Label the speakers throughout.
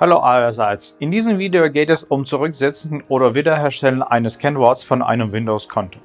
Speaker 1: Hallo allerseits. In diesem Video geht es um Zurücksetzen oder Wiederherstellen eines Kennworts von einem Windows-Konto.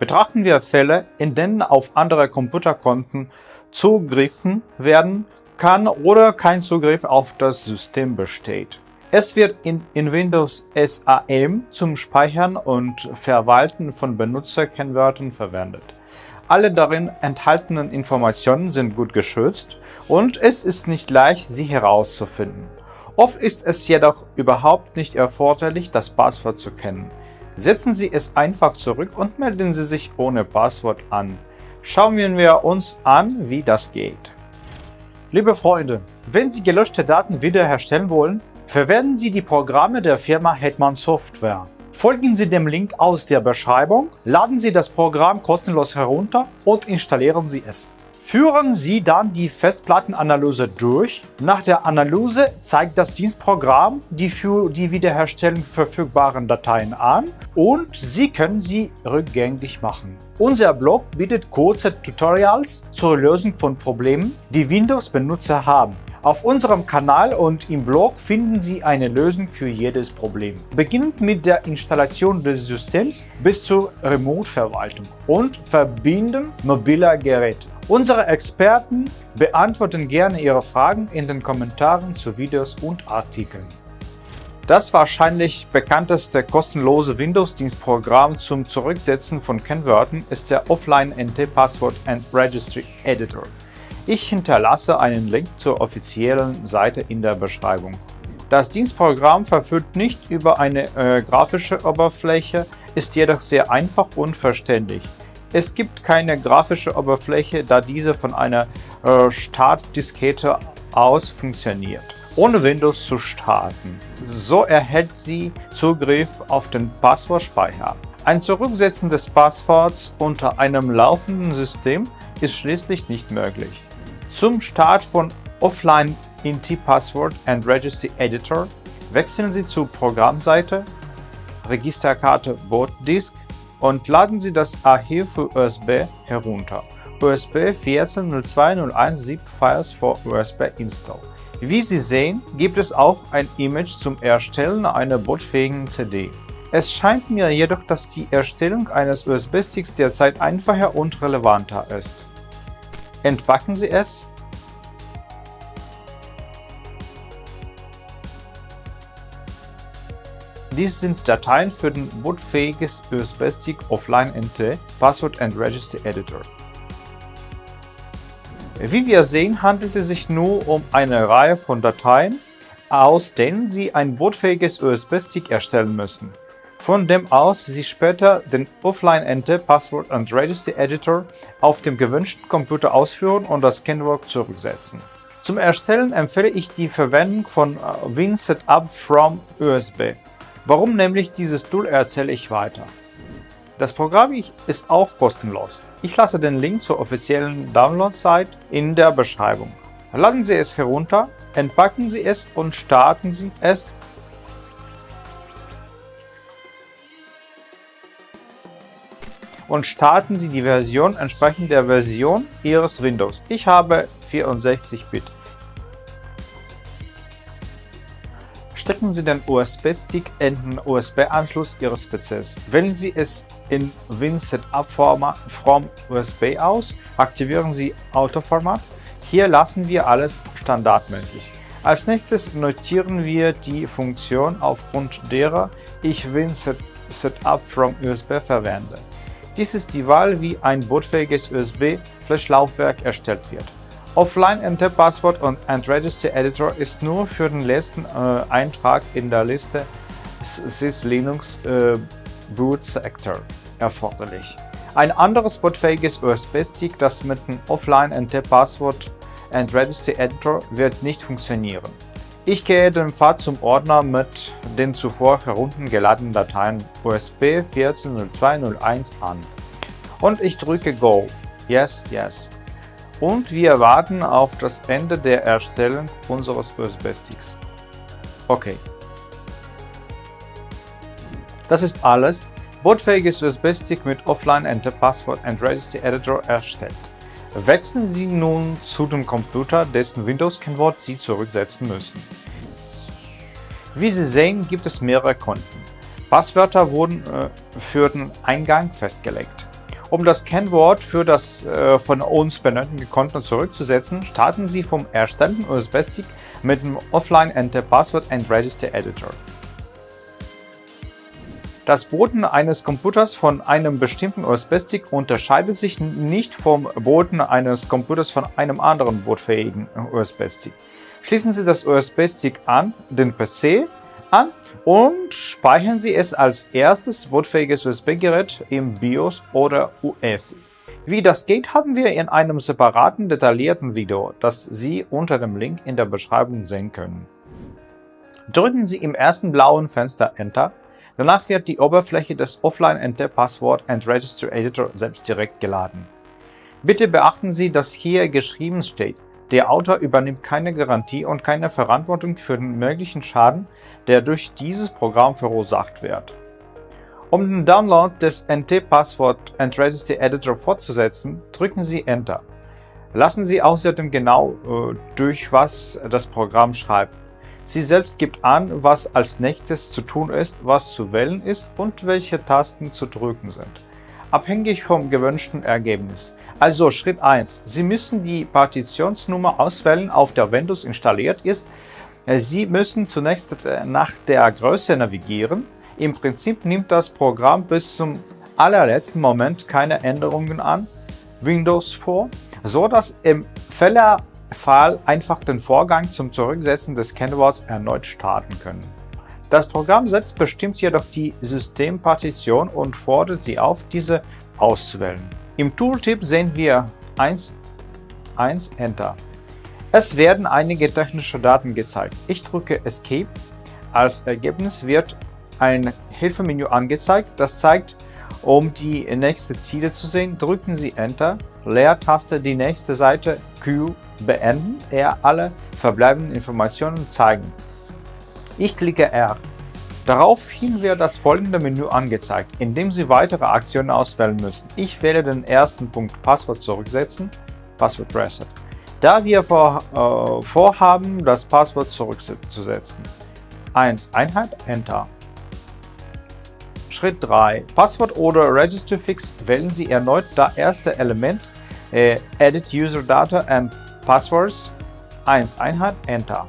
Speaker 1: Betrachten wir Fälle, in denen auf andere Computerkonten zugriffen werden kann oder kein Zugriff auf das System besteht. Es wird in, in Windows SAM zum Speichern und Verwalten von Benutzerkennwörtern verwendet. Alle darin enthaltenen Informationen sind gut geschützt und es ist nicht leicht, sie herauszufinden. Oft ist es jedoch überhaupt nicht erforderlich, das Passwort zu kennen. Setzen Sie es einfach zurück und melden Sie sich ohne Passwort an. Schauen wir uns an, wie das geht. Liebe Freunde, wenn Sie gelöschte Daten wiederherstellen wollen, verwenden Sie die Programme der Firma Hetman Software. Folgen Sie dem Link aus der Beschreibung, laden Sie das Programm kostenlos herunter und installieren Sie es. Führen Sie dann die Festplattenanalyse durch. Nach der Analyse zeigt das Dienstprogramm die für die Wiederherstellung verfügbaren Dateien an und Sie können sie rückgängig machen. Unser Blog bietet kurze Tutorials zur Lösung von Problemen, die Windows-Benutzer haben. Auf unserem Kanal und im Blog finden Sie eine Lösung für jedes Problem. Beginnend mit der Installation des Systems bis zur Remote-Verwaltung und Verbinden mobiler Geräte. Unsere Experten beantworten gerne Ihre Fragen in den Kommentaren zu Videos und Artikeln. Das wahrscheinlich bekannteste kostenlose Windows-Dienstprogramm zum Zurücksetzen von Kennwörtern ist der Offline NT Password and Registry Editor. Ich hinterlasse einen Link zur offiziellen Seite in der Beschreibung. Das Dienstprogramm verfügt nicht über eine äh, grafische Oberfläche, ist jedoch sehr einfach und verständlich. Es gibt keine grafische Oberfläche, da diese von einer äh, Startdiskette aus funktioniert, ohne Windows zu starten. So erhält sie Zugriff auf den Passwortspeicher. Ein Zurücksetzen des Passworts unter einem laufenden System ist schließlich nicht möglich. Zum Start von Offline INT Password and Registry Editor wechseln Sie zur Programmseite, Registerkarte Bootdisk und laden Sie das Archiv für USB herunter. USB 14.02.01 Files for USB Install. Wie Sie sehen, gibt es auch ein Image zum Erstellen einer bootfähigen CD. Es scheint mir jedoch, dass die Erstellung eines USB-Sticks derzeit einfacher und relevanter ist. Entpacken Sie es. Dies sind Dateien für den bootfähiges USB-Stick Offline NT Password and Registry Editor. Wie wir sehen, handelt es sich nur um eine Reihe von Dateien, aus denen Sie ein bootfähiges USB-Stick erstellen müssen von dem aus Sie später den Offline-Ente Password and Registry Editor auf dem gewünschten Computer ausführen und das Kennwort zurücksetzen. Zum Erstellen empfehle ich die Verwendung von äh, WinSetup from USB. Warum nämlich dieses Tool erzähle ich weiter. Das Programm ist auch kostenlos. Ich lasse den Link zur offiziellen Download-Site in der Beschreibung. Laden Sie es herunter, entpacken Sie es und starten Sie es und starten Sie die Version entsprechend der Version Ihres Windows. Ich habe 64-Bit. Stecken Sie den USB-Stick in den USB-Anschluss Ihres PCs. Wählen Sie es in WinSetup from USB aus, aktivieren Sie Autoformat. Hier lassen wir alles standardmäßig. Als nächstes notieren wir die Funktion, aufgrund derer ich WinSetup from USB verwende. Dies ist die Wahl, wie ein bootfähiges USB-Flash-Laufwerk erstellt wird. Offline Enter Password und Registry Editor ist nur für den letzten äh, Eintrag in der Liste Sys Linux äh, Boot Sector erforderlich. Ein anderes bootfähiges USB-Stick, das mit dem Offline Enter Password and Registry Editor wird nicht funktionieren. Ich gehe den Pfad zum Ordner mit den zuvor heruntergeladenen Dateien USB 14.02.01 an. Und ich drücke Go. Yes, yes. Und wir warten auf das Ende der Erstellung unseres USB-Sticks. Okay. Das ist alles. Bootfähiges USB-Stick mit Offline Enter Password and Registry Editor erstellt. Wechseln Sie nun zu dem Computer, dessen Windows-Kennwort Sie zurücksetzen müssen. Wie Sie sehen, gibt es mehrere Konten. Passwörter wurden äh, für den Eingang festgelegt. Um das Kennwort für das äh, von uns benötigte Konto zurückzusetzen, starten Sie vom erstellten USB-Stick mit dem Offline Enter Password and Register Editor. Das Booten eines Computers von einem bestimmten USB-Stick unterscheidet sich nicht vom Booten eines Computers von einem anderen bootfähigen USB-Stick. Schließen Sie das USB-Stick an den PC an und speichern Sie es als erstes bootfähiges USB-Gerät im BIOS oder UEFI. Wie das geht, haben wir in einem separaten, detaillierten Video, das Sie unter dem Link in der Beschreibung sehen können. Drücken Sie im ersten blauen Fenster Enter, danach wird die Oberfläche des Offline Enter Password and Register Editor selbst direkt geladen. Bitte beachten Sie, dass hier geschrieben steht, der Autor übernimmt keine Garantie und keine Verantwortung für den möglichen Schaden, der durch dieses Programm verursacht wird. Um den Download des NT Password and Register Editor fortzusetzen, drücken Sie Enter. Lassen Sie außerdem genau äh, durch, was das Programm schreibt. Sie selbst gibt an, was als nächstes zu tun ist, was zu wählen ist und welche Tasten zu drücken sind. Abhängig vom gewünschten Ergebnis. Also Schritt 1. Sie müssen die Partitionsnummer auswählen, auf der Windows installiert ist. Sie müssen zunächst äh, nach der Größe navigieren im Prinzip nimmt das Programm bis zum allerletzten Moment keine Änderungen an Windows vor, so dass im Fällerfall einfach den Vorgang zum Zurücksetzen des Kennworts erneut starten können. Das Programm selbst bestimmt jedoch die Systempartition und fordert Sie auf, diese auszuwählen. Im Tooltip sehen wir 1, 1 Enter. Es werden einige technische Daten gezeigt. Ich drücke Escape. Als Ergebnis wird ein Hilfemenü angezeigt. Das zeigt, um die nächste Ziele zu sehen, drücken Sie Enter, Leertaste die nächste Seite Q beenden, er alle verbleibenden Informationen zeigen. Ich klicke R. Daraufhin wird das folgende Menü angezeigt, in dem Sie weitere Aktionen auswählen müssen. Ich wähle den ersten Punkt Passwort zurücksetzen, Passwort Reset, da wir vor, äh, vorhaben, das Passwort zurückzusetzen. 1 Einheit Enter Schritt 3. Passwort oder Register Fix wählen Sie erneut das erste Element äh, Edit User Data and Passwords 1 Einheit Enter.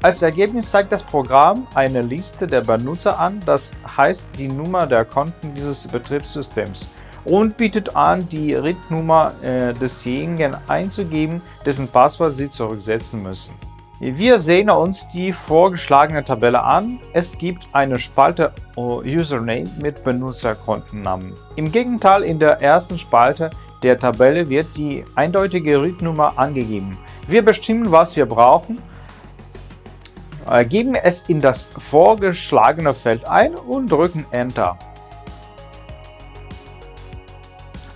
Speaker 1: Als Ergebnis zeigt das Programm eine Liste der Benutzer an, das heißt die Nummer der Konten dieses Betriebssystems und bietet an, die RIT-Nummer äh, desjenigen einzugeben, dessen Passwort Sie zurücksetzen müssen. Wir sehen uns die vorgeschlagene Tabelle an. Es gibt eine Spalte Username mit Benutzerkontennamen. Im Gegenteil, in der ersten Spalte der Tabelle wird die eindeutige Read-Nummer angegeben. Wir bestimmen, was wir brauchen, äh, geben es in das vorgeschlagene Feld ein und drücken Enter.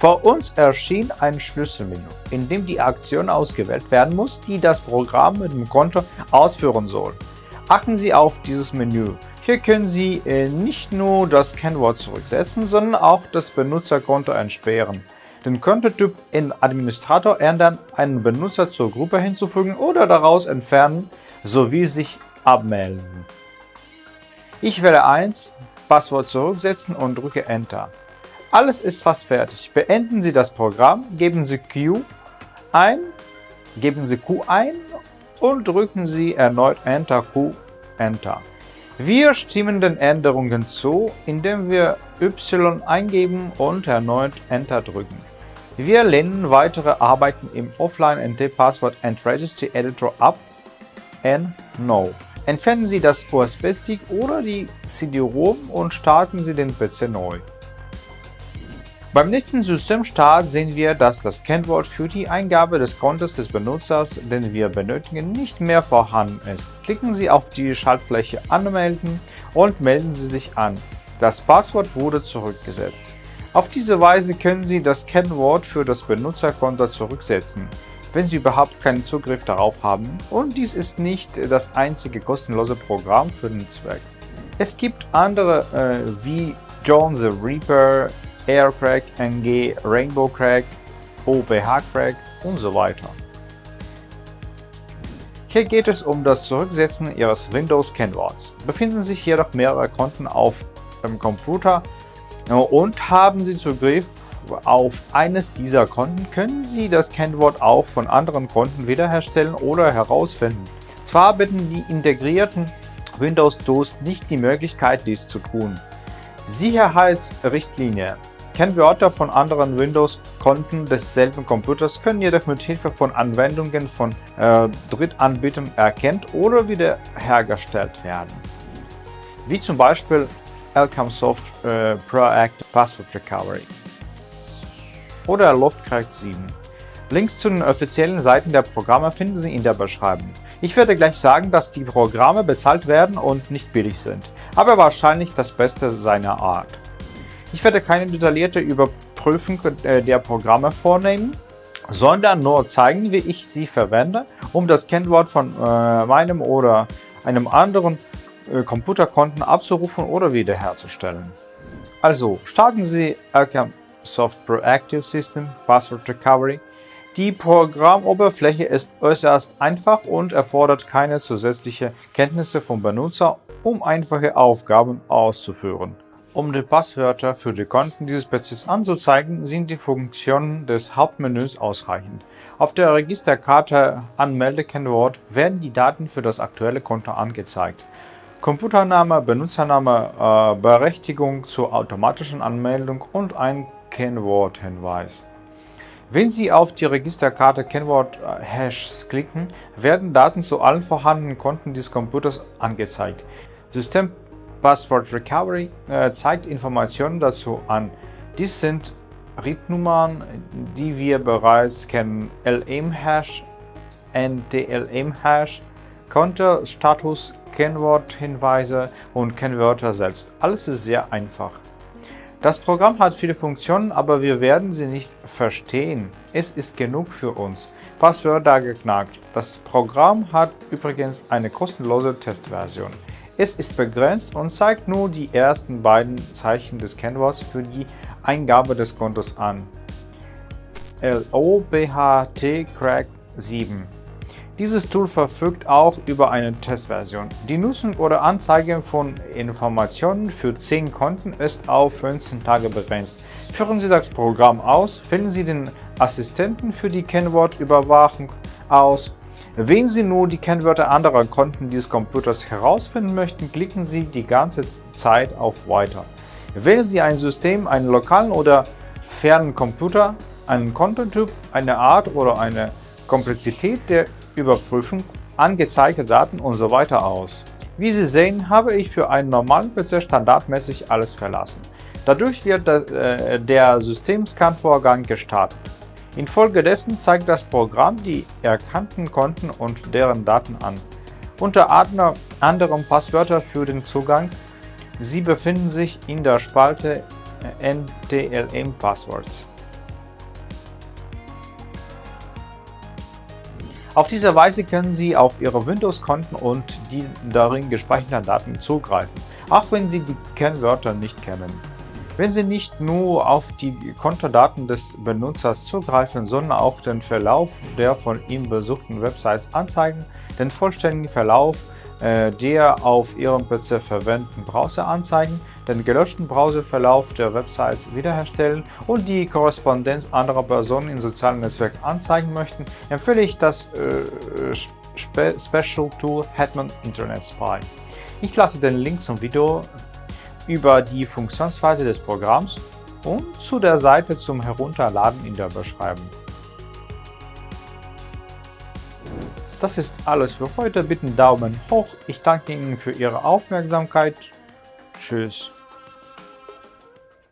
Speaker 1: Vor uns erschien ein Schlüsselmenü, in dem die Aktion ausgewählt werden muss, die das Programm mit dem Konto ausführen soll. Achten Sie auf dieses Menü. Hier können Sie äh, nicht nur das Kennwort zurücksetzen, sondern auch das Benutzerkonto entsperren, den Kontotyp in Administrator ändern, einen Benutzer zur Gruppe hinzufügen oder daraus entfernen sowie sich abmelden. Ich wähle 1, Passwort zurücksetzen und drücke Enter. Alles ist fast fertig. Beenden Sie das Programm, geben Sie Q ein, geben Sie Q ein und drücken Sie erneut Enter Q Enter. Wir stimmen den Änderungen zu, indem wir Y eingeben und erneut Enter drücken. Wir lehnen weitere Arbeiten im Offline-NT Password and Registry Editor ab. N No. Entfernen Sie das USB-Stick oder die CD-ROM und starten Sie den PC neu. Beim nächsten Systemstart sehen wir, dass das Kennwort für die Eingabe des Kontos des Benutzers, den wir benötigen, nicht mehr vorhanden ist. Klicken Sie auf die Schaltfläche Anmelden und melden Sie sich an. Das Passwort wurde zurückgesetzt. Auf diese Weise können Sie das Kennwort für das Benutzerkonto zurücksetzen, wenn Sie überhaupt keinen Zugriff darauf haben und dies ist nicht das einzige kostenlose Programm für den Zweck. Es gibt andere äh, wie John the Reaper, Aircrack, NG, Rainbow Crack, OPH Crack und so weiter. Hier geht es um das Zurücksetzen Ihres Windows-Kennworts. Befinden sich jedoch mehrere Konten auf dem Computer und haben Sie Zugriff auf eines dieser Konten, können Sie das Kennwort auch von anderen Konten wiederherstellen oder herausfinden. Zwar bieten die integrierten Windows-DOS nicht die Möglichkeit, dies zu tun. Sicherheitsrichtlinie Kennwörter von anderen Windows-Konten desselben Computers können jedoch mit Hilfe von Anwendungen von äh, Drittanbietern erkannt oder wiederhergestellt werden, wie zum Beispiel Elcamsoft äh, Proactive Password Recovery oder Loftcraft 7. Links zu den offiziellen Seiten der Programme finden Sie in der Beschreibung. Ich werde gleich sagen, dass die Programme bezahlt werden und nicht billig sind, aber wahrscheinlich das Beste seiner Art. Ich werde keine detaillierte Überprüfung äh, der Programme vornehmen, sondern nur zeigen, wie ich sie verwende, um das Kennwort von äh, meinem oder einem anderen äh, Computerkonten abzurufen oder wiederherzustellen. Also starten Sie Alchem Soft Proactive System Password Recovery. Die Programmoberfläche ist äußerst einfach und erfordert keine zusätzliche Kenntnisse vom Benutzer, um einfache Aufgaben auszuführen. Um die Passwörter für die Konten dieses PCs anzuzeigen, sind die Funktionen des Hauptmenüs ausreichend. Auf der Registerkarte Anmeldekennwort werden die Daten für das aktuelle Konto angezeigt. Computername, Benutzername, äh, Berechtigung zur automatischen Anmeldung und ein Kennworthinweis. Wenn Sie auf die Registerkarte Kennwort-Hashs klicken, werden Daten zu allen vorhandenen Konten des Computers angezeigt. System Password Recovery äh, zeigt Informationen dazu an. Dies sind RIT-Nummern, die wir bereits kennen, LM-Hash, NTLM-Hash, Kontostatus, Kennworthinweise und Kennwörter selbst. Alles ist sehr einfach. Das Programm hat viele Funktionen, aber wir werden sie nicht verstehen. Es ist genug für uns. Passwörter geknackt. Das Programm hat übrigens eine kostenlose Testversion. Es ist begrenzt und zeigt nur die ersten beiden Zeichen des Kennworts für die Eingabe des Kontos an. LOBHT Crack 7 Dieses Tool verfügt auch über eine Testversion. Die Nutzung oder Anzeige von Informationen für 10 Konten ist auf 15 Tage begrenzt. Führen Sie das Programm aus, wählen Sie den Assistenten für die Kennwortüberwachung aus wenn Sie nur die Kennwörter anderer Konten dieses Computers herausfinden möchten, klicken Sie die ganze Zeit auf Weiter. Wählen Sie ein System, einen lokalen oder fernen Computer, einen Kontotyp, eine Art oder eine Komplexität der Überprüfung, angezeigte Daten usw. So aus. Wie Sie sehen, habe ich für einen normalen PC standardmäßig alles verlassen. Dadurch wird äh, der Systemscan-Vorgang gestartet. Infolgedessen zeigt das Programm die erkannten Konten und deren Daten an. Unter anderem Passwörter für den Zugang. Sie befinden sich in der Spalte NTLM Passwords. Auf diese Weise können Sie auf Ihre Windows-Konten und die darin gespeicherten Daten zugreifen, auch wenn Sie die Kennwörter nicht kennen. Wenn Sie nicht nur auf die Kontodaten des Benutzers zugreifen, sondern auch den Verlauf der von ihm besuchten Websites anzeigen, den vollständigen Verlauf äh, der auf Ihrem PC verwendeten Browser anzeigen, den gelöschten Browserverlauf der Websites wiederherstellen und die Korrespondenz anderer Personen in sozialen Netzwerken anzeigen möchten, empfehle ich das äh, Spe Special Tool Hetman Internet Spy. Ich lasse den Link zum Video über die Funktionsweise des Programms und zu der Seite zum Herunterladen in der Beschreibung. Das ist alles für heute. Bitte Daumen hoch. Ich danke Ihnen für Ihre Aufmerksamkeit. Tschüss.